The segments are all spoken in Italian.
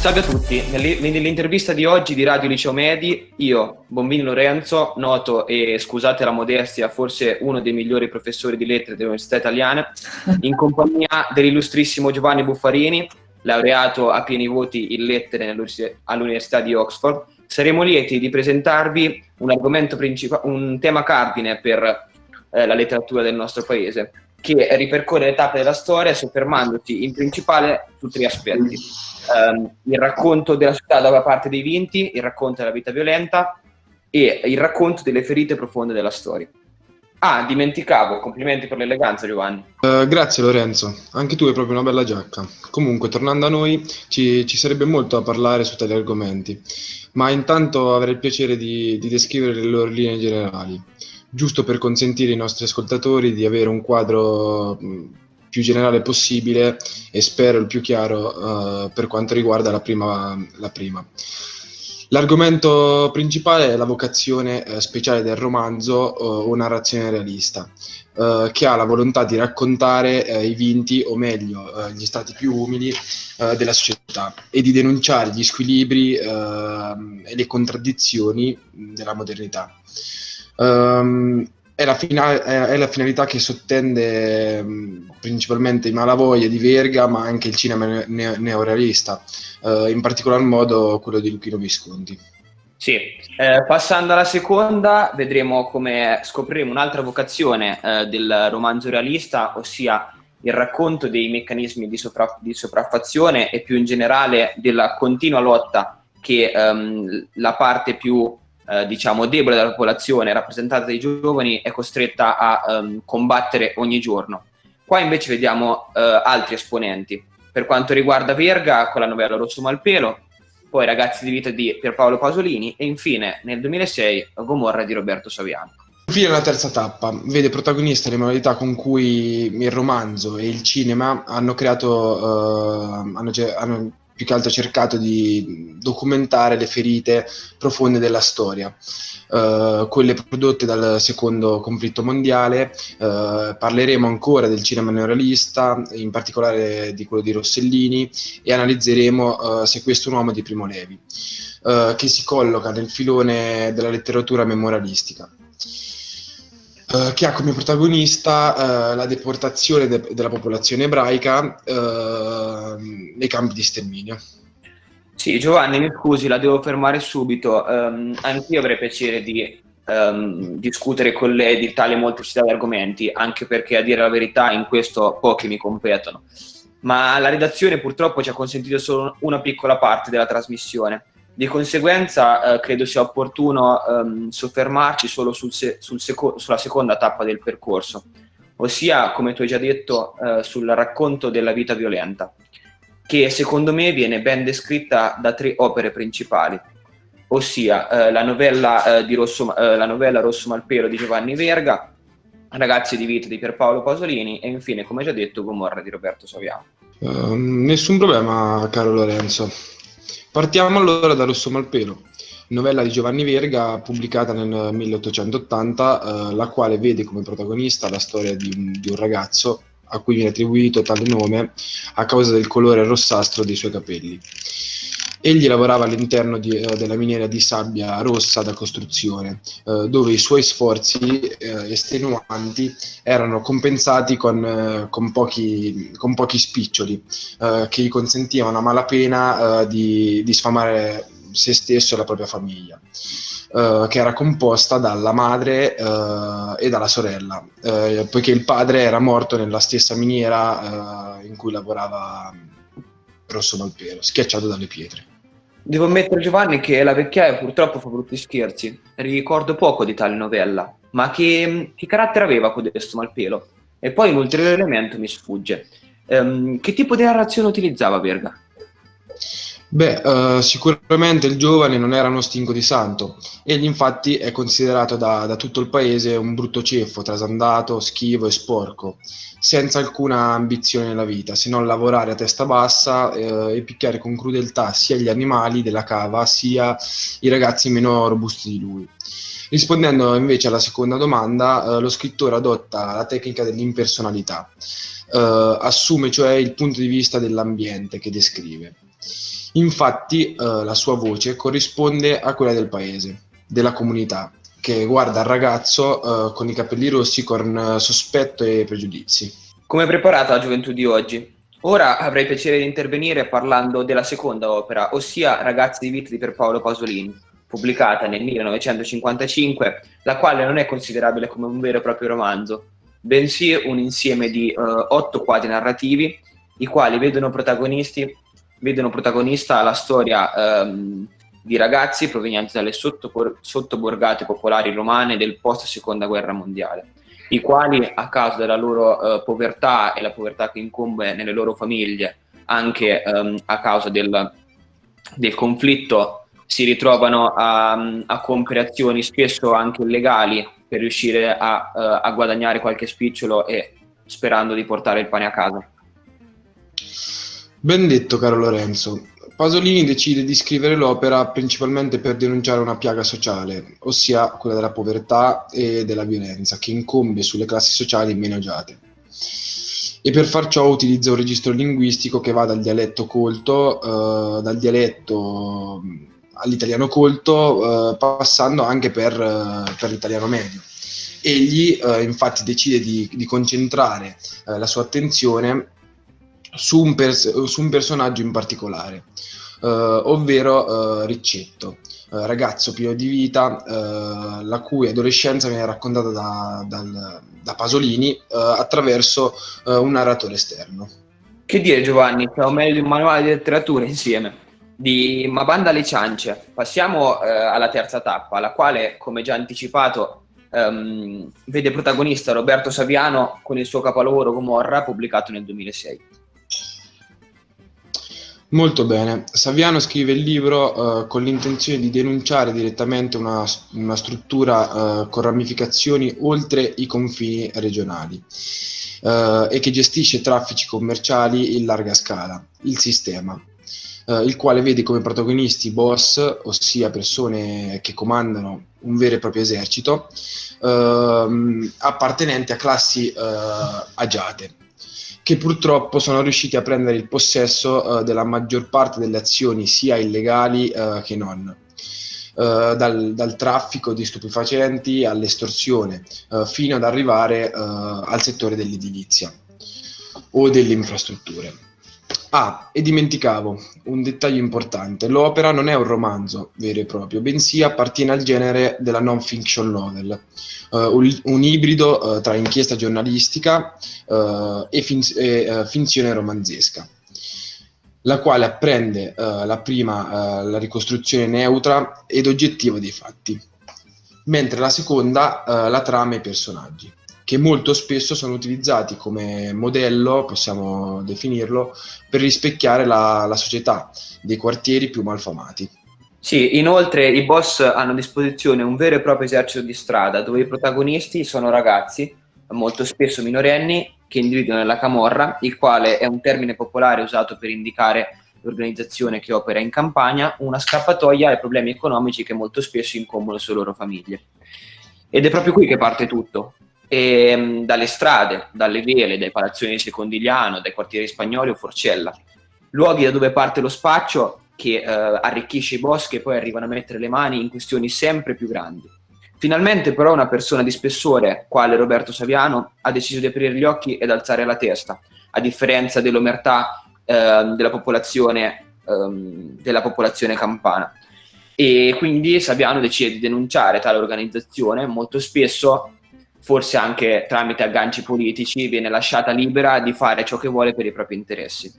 Salve a tutti, nell'intervista di oggi di Radio Liceo Medi, io, Bombini Lorenzo, noto e scusate la modestia, forse uno dei migliori professori di lettere dell'Università Italiana, in compagnia dell'illustrissimo Giovanni Buffarini, laureato a pieni voti in lettere all'Università di Oxford, saremo lieti di presentarvi un argomento principale, un tema cardine per eh, la letteratura del nostro paese, che ripercorre le tappe della storia soffermandosi in principale su tre aspetti. Um, il racconto della città da parte dei vinti, il racconto della vita violenta e il racconto delle ferite profonde della storia. Ah, dimenticavo, complimenti per l'eleganza Giovanni. Uh, grazie Lorenzo, anche tu hai proprio una bella giacca. Comunque, tornando a noi, ci, ci sarebbe molto da parlare su tali argomenti, ma intanto avrei il piacere di, di descrivere le loro linee generali giusto per consentire ai nostri ascoltatori di avere un quadro più generale possibile e spero il più chiaro uh, per quanto riguarda la prima. La prima. L'argomento principale è la vocazione eh, speciale del romanzo o narrazione realista, eh, che ha la volontà di raccontare eh, i vinti, o meglio, eh, gli stati più umili eh, della società e di denunciare gli squilibri e le contraddizioni della modernità. Um, è, la finale, è, la finalità che sottende um, principalmente i Malavoglia di Verga, ma anche il cinema ne- neorealista, uh, in particolar modo quello di Luchino Visconti. Sì, eh, passando alla seconda, vedremo come scopriremo un'altra vocazione eh, del romanzo realista, ossia il racconto dei meccanismi di, sopra- di, sopraffazione e più in generale della continua lotta che ehm, la parte più eh, diciamo debole della popolazione, rappresentata dai giovani, è costretta a um, combattere ogni giorno. Qua invece vediamo uh, altri esponenti. Per quanto riguarda Verga, con la novella Rosso Malpelo, poi Ragazzi di vita di Pierpaolo Pasolini e infine nel 2006 Gomorra di Roberto Saviano. Infine la terza tappa vede protagonista le modalità con cui il romanzo e il cinema hanno creato, uh, hanno, hanno più che altro cercato di documentare le ferite profonde della storia, uh, quelle prodotte dal secondo conflitto mondiale, uh, parleremo ancora del cinema neorealista, in particolare di quello di Rossellini, e analizzeremo uh, Se questo è un uomo di Primo Levi, che si colloca nel filone della letteratura memorialistica. Uh, che ha come protagonista uh, la deportazione de- della popolazione ebraica uh, nei campi di sterminio. Sì, Giovanni, mi scusi, la devo fermare subito. Um, anch'io avrei piacere di um, discutere con lei di tale molteplicità di argomenti, anche perché a dire la verità in questo pochi mi competono. Ma la redazione purtroppo ci ha consentito solo una piccola parte della trasmissione. Di conseguenza eh, credo sia opportuno ehm, soffermarci solo sul se sul seco sulla seconda tappa del percorso, ossia, come tu hai già detto, eh, sul racconto della vita violenta, che secondo me viene ben descritta da tre opere principali, ossia eh, la, novella, eh, Rosso, eh, la novella Rosso Malpelo di Giovanni Verga, Ragazzi di vita di Pierpaolo Pasolini e infine, come già detto, Gomorra di Roberto Saviano. Uh, nessun problema, caro Lorenzo. Partiamo allora da Rosso Malpelo, novella di Giovanni Verga pubblicata nel 1880, eh, la quale vede come protagonista la storia di un, di un, ragazzo a cui viene attribuito tale nome a causa del colore rossastro dei suoi capelli. Egli lavorava all'interno di, eh, della miniera di sabbia rossa da costruzione, eh, dove i suoi sforzi eh, estenuanti erano compensati con, eh, con, pochi, con pochi, spiccioli eh, che gli consentivano a malapena eh, di, di sfamare se stesso e la propria famiglia. Uh, che era composta dalla madre uh, e dalla sorella, uh, poiché il padre era morto nella stessa miniera in cui lavorava Rosso Malpelo, schiacciato dalle pietre. Devo ammettere Giovanni che la vecchiaia purtroppo fa brutti scherzi. Ricordo poco di tale novella, ma che, che carattere aveva codesto Malpelo? E poi un ulteriore elemento mi sfugge. Um, che tipo di narrazione utilizzava Verga? Beh, uh, sicuramente il giovane non era uno stinco di santo. Egli infatti è considerato da, da tutto il paese un brutto ceffo, trasandato, schivo e sporco, senza alcuna ambizione nella vita, se non lavorare a testa bassa eh, e picchiare con crudeltà sia gli animali della cava, sia i ragazzi meno robusti di lui. Rispondendo invece alla seconda domanda, eh, lo scrittore adotta la tecnica dell'impersonalità, eh, assume cioè il punto di vista dell'ambiente che descrive Infatti eh, la sua voce corrisponde a quella del paese, della comunità, che guarda il ragazzo eh, con i capelli rossi con eh, sospetto e pregiudizi. Come preparata la gioventù di oggi? Ora avrei piacere di intervenire parlando della seconda opera, ossia Ragazzi di vita di Pierpaolo Pasolini, pubblicata nel 1955, la quale non è considerabile come un vero e proprio romanzo, bensì un insieme di uh, otto quadri narrativi, i quali vedono, vedono protagonista la storia um, di ragazzi provenienti dalle sottoborgate popolari romane del post seconda guerra mondiale, i quali a causa della loro uh, povertà e la povertà che incombe nelle loro famiglie, anche um, a causa del, del conflitto, si ritrovano a, a compiere azioni spesso anche illegali per riuscire a, uh, a guadagnare qualche spicciolo e sperando di portare il pane a casa. Ben detto, caro Lorenzo. Pasolini decide di scrivere l'opera principalmente per denunciare una piaga sociale, ossia quella della povertà e della violenza, che incombe sulle classi sociali meno agiate. E per far ciò utilizza un registro linguistico che va dal dialetto colto, eh, dal dialetto mm, all'italiano colto, eh, passando anche per, eh, per, l'italiano medio. Egli eh, infatti decide di, di concentrare eh, la sua attenzione su un, pers- su un personaggio in particolare, uh, ovvero uh, Riccetto, uh, ragazzo pieno di vita, la cui adolescenza viene raccontata da, dal, da Pasolini attraverso un narratore esterno. Che dire Giovanni, siamo meglio di un manuale di letteratura insieme. Di Ma banda alle ciance, passiamo alla terza tappa, la quale, come già anticipato, um, vede protagonista Roberto Saviano con il suo capolavoro Gomorra pubblicato nel 2006. Molto bene. Saviano scrive il libro eh, con l'intenzione di denunciare direttamente una, una struttura eh, con ramificazioni oltre i confini regionali eh, e che gestisce traffici commerciali in larga scala, il sistema, eh, il quale vede come protagonisti boss, ossia persone che comandano un vero e proprio esercito, ehm, appartenenti a classi eh, agiate che purtroppo sono riusciti a prendere il possesso uh, della maggior parte delle azioni sia illegali uh, che non. Uh, dal, dal, traffico di stupefacenti all'estorsione, fino ad arrivare al settore dell'edilizia o delle infrastrutture. Ah, e dimenticavo un dettaglio importante: l'opera non è un romanzo vero e proprio, bensì appartiene al genere della non-fiction novel, uh, un, un, ibrido uh, tra inchiesta giornalistica uh, e, fin- e finzione romanzesca, la quale apprende la prima la ricostruzione neutra ed oggettiva dei fatti, mentre la seconda la trama e i personaggi che molto spesso sono utilizzati come modello, possiamo definirlo, per rispecchiare la, la società dei quartieri più malfamati. Sì, inoltre i boss hanno a disposizione un vero e proprio esercito di strada dove i protagonisti sono ragazzi, molto spesso minorenni, che individuano nella camorra, il quale è un termine popolare usato per indicare l'organizzazione che opera in campagna, una scappatoia ai problemi economici che molto spesso incombono sulle loro famiglie. Ed è proprio qui che parte tutto, e, ehm, dalle strade, dalle vele, dai palazzoni di Secondigliano, dai quartieri spagnoli o Forcella. Luoghi da dove parte lo spaccio che eh, arricchisce i boschi e poi arrivano a mettere le mani in questioni sempre più grandi. Finalmente però una persona di spessore, quale Roberto Saviano, ha deciso di aprire gli occhi ed alzare la testa, a differenza dell'omertà eh, della, popolazione, eh, della popolazione campana. E quindi Saviano decide di denunciare tale organizzazione, molto spesso forse anche tramite agganci politici, viene lasciata libera di fare ciò che vuole per i propri interessi.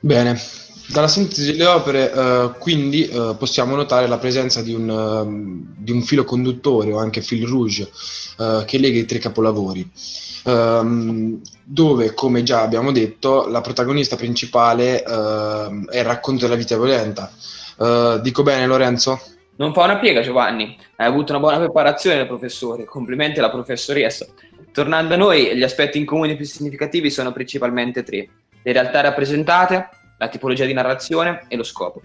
Bene, dalla sintesi delle opere eh, quindi eh, possiamo notare la presenza di un, uh, di un, filo conduttore o anche fil rouge uh, che lega i tre capolavori, um, dove come già abbiamo detto la protagonista principale uh, è il racconto della vita violenta. dico bene Lorenzo? Non fa una piega Giovanni, hai avuto una buona preparazione professore, complimenti alla professoressa. Tornando a noi, gli aspetti in comune più significativi sono principalmente tre. Le realtà rappresentate, la tipologia di narrazione e lo scopo.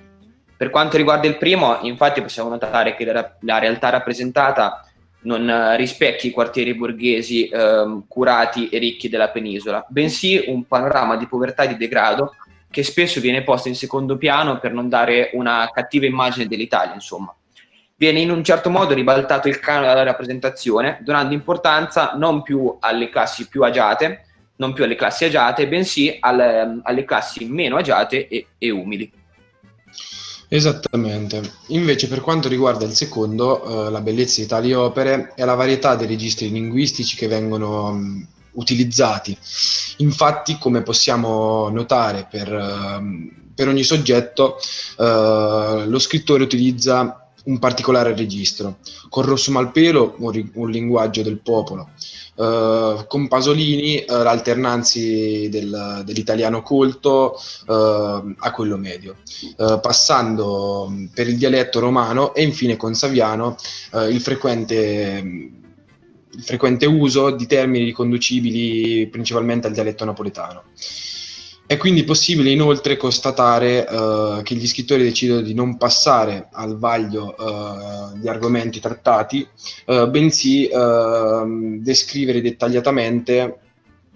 Per quanto riguarda il primo, infatti possiamo notare che la, la realtà rappresentata non eh, rispecchia i quartieri borghesi eh, curati e ricchi della penisola, bensì un panorama di povertà e di degrado che spesso viene posta in secondo piano per non dare una cattiva immagine dell'Italia, insomma. Viene in un certo modo ribaltato il canone della rappresentazione, donando importanza non più alle classi più agiate, non più alle classi agiate, bensì alle, alle classi meno agiate e, e umili. Esattamente. Invece per quanto riguarda il secondo, eh, la bellezza di tali opere è la varietà dei registri linguistici che vengono mh, utilizzati. Infatti, come possiamo notare per, uh, per ogni soggetto, uh, lo scrittore utilizza un particolare registro. Con Rosso Malpelo un, un linguaggio del popolo, uh, con Pasolini uh, l'alternanza del, dell'italiano colto uh, a quello medio, passando per il dialetto romano e infine con Saviano il frequente il frequente uso di termini riconducibili principalmente al dialetto napoletano. È quindi possibile inoltre constatare uh, che gli scrittori decidono di non passare al vaglio uh, di argomenti trattati, uh, bensì descrivere dettagliatamente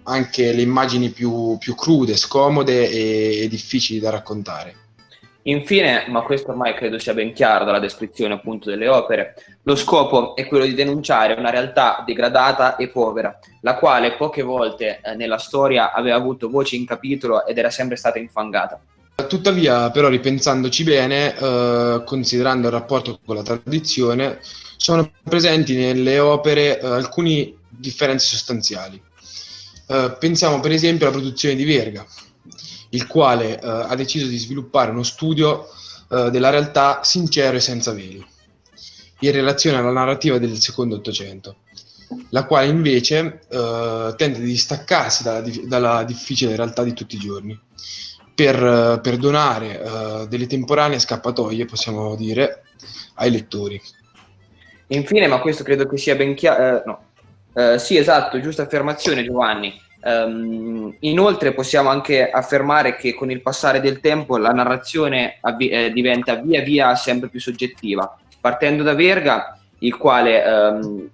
anche le immagini più, più crude, scomode e, e difficili da raccontare. Infine, ma questo ormai credo sia ben chiaro dalla descrizione appunto delle opere, lo scopo è quello di denunciare una realtà degradata e povera, la quale poche volte eh, nella storia aveva avuto voce in capitolo ed era sempre stata infangata. Tuttavia, però, ripensandoci bene, eh, considerando il rapporto con la tradizione, sono presenti nelle opere eh, alcune differenze sostanziali. Eh, pensiamo per esempio alla produzione di Verga, il quale eh, ha deciso di sviluppare uno studio eh, della realtà sincero e senza veli, in relazione alla narrativa del secondo Ottocento, la quale invece eh, tende a distaccarsi dalla, dalla, difficile realtà di tutti i giorni, per, per donare eh, delle temporanee scappatoie, possiamo dire, ai lettori. Infine, ma questo credo che sia ben chiaro, eh, no. Sì, esatto, giusta affermazione Giovanni. Um, inoltre possiamo anche affermare che con il passare del tempo la narrazione eh, diventa via via sempre più soggettiva, partendo da Verga, il quale, um,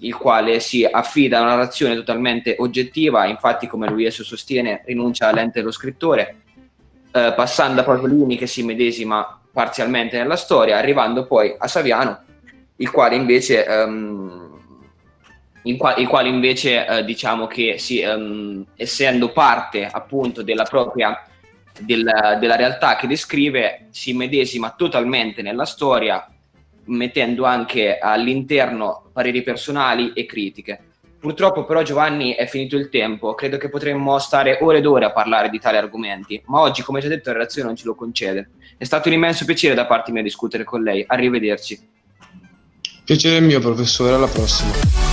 il quale si affida a una narrazione totalmente oggettiva, infatti come lui esso sostiene rinuncia all'ente dello scrittore, uh, passando a Pasolini che si medesima parzialmente nella storia, arrivando poi a Saviano, il quale invece... Um, qua- il quale invece eh, diciamo che sì, um, essendo parte appunto della propria del, della realtà che descrive, si medesima totalmente nella storia, mettendo anche all'interno pareri personali e critiche. Purtroppo però Giovanni è finito il tempo, credo che potremmo stare ore ed ore a parlare di tali argomenti, ma oggi come già detto la relazione non ce lo concede. È stato un immenso piacere da parte mia discutere con lei, arrivederci. Piacere mio professore, alla prossima.